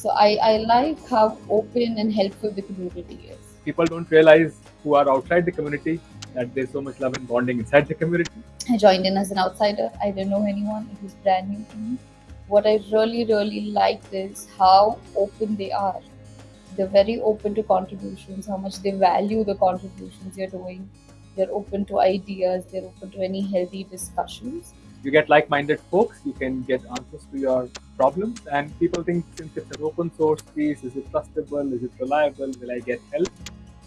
So I, I like how open and helpful the community is. People don't realize who are outside the community that there's so much love and bonding inside the community. I joined in as an outsider. I didn't know anyone. It was brand new to me. What I really, really liked is how open they are. They're very open to contributions, how much they value the contributions you're doing. They're open to ideas, they're open to any healthy discussions. You get like-minded folks, you can get answers to your problems, and people think since it's an open source piece, is it trustable, is it reliable, will I get help?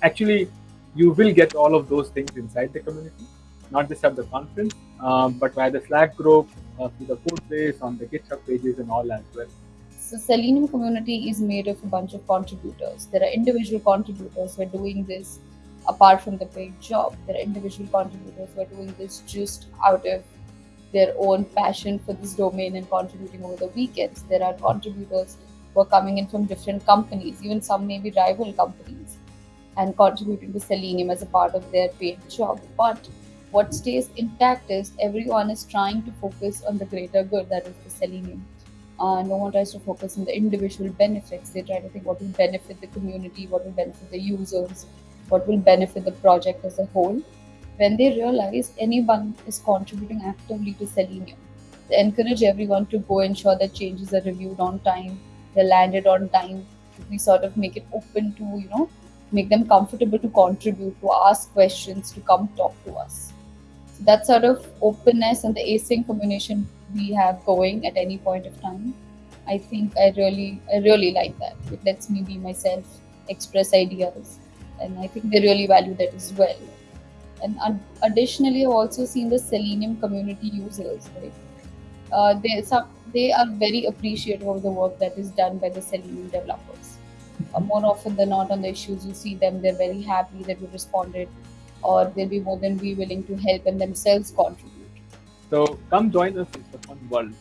Actually, you will get all of those things inside the community, not just at the conference, um, but via the Slack group, uh, through the code base, on the GitHub pages and all as well. So Selenium community is made of a bunch of contributors. There are individual contributors who are doing this apart from the paid job. There are individual contributors who are doing this just out of their own passion for this domain and contributing over the weekends. There are contributors who are coming in from different companies, even some maybe rival companies, and contributing to Selenium as a part of their paid job. But what stays intact is everyone is trying to focus on the greater good, that is the Selenium. Uh, no one tries to focus on the individual benefits. They try to think what will benefit the community, what will benefit the users, what will benefit the project as a whole. When they realize anyone is contributing actively to Selenium, they encourage everyone to go ensure that changes are reviewed on time, they're landed on time. We sort of make it open to, you know, make them comfortable to contribute, to ask questions, to come talk to us. So that sort of openness and the async communication we have going at any point of time, I think I really, I really like that. It lets me be myself, express ideas, and I think they really value that as well. And ad- additionally, I've also seen the Selenium community users, right? Uh, they some they are very appreciative of the work that is done by the Selenium developers. Uh, more often than not, on the issues you see them, they're very happy that we responded, or they'll be more than be willing to help and themselves contribute. So come join us, it's a fun world.